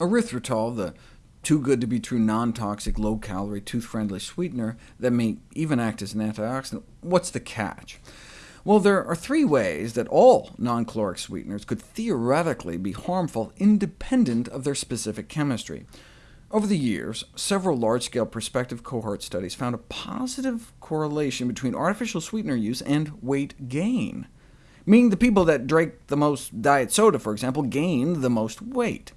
Erythritol, the too-good-to-be-true non-toxic, low-calorie, tooth-friendly sweetener that may even act as an antioxidant. What's the catch? Well, there are three ways that all non-caloric sweeteners could theoretically be harmful independent of their specific chemistry. Over the years, several large-scale prospective cohort studies found a positive correlation between artificial sweetener use and weight gain, meaning the people that drank the most diet soda, for example, gained the most weight.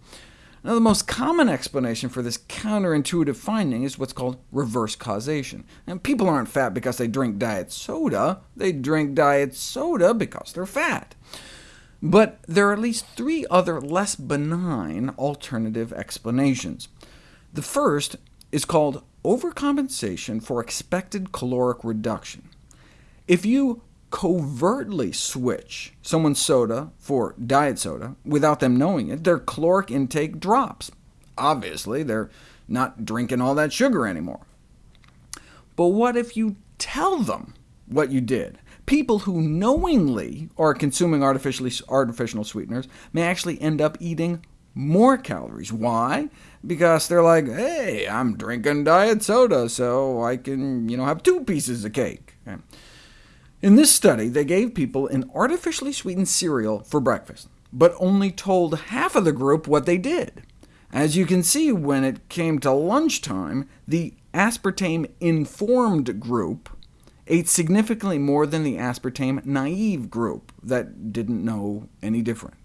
Now, the most common explanation for this counterintuitive finding is what's called reverse causation. And people aren't fat because they drink diet soda, they drink diet soda because they're fat. But there are at least three other less benign alternative explanations. The first is called overcompensation for expected caloric reduction. If you covertly switch someone's soda for diet soda without them knowing it, their caloric intake drops. Obviously, they're not drinking all that sugar anymore. But what if you tell them what you did? People who knowingly are consuming artificially, artificial sweeteners may actually end up eating more calories. Why? Because they're like, hey, I'm drinking diet soda, so I can you know, have two pieces of cake. Okay. In this study, they gave people an artificially sweetened cereal for breakfast, but only told half of the group what they did. As you can see, when it came to lunchtime, the aspartame-informed group ate significantly more than the aspartame-naive group that didn't know any different.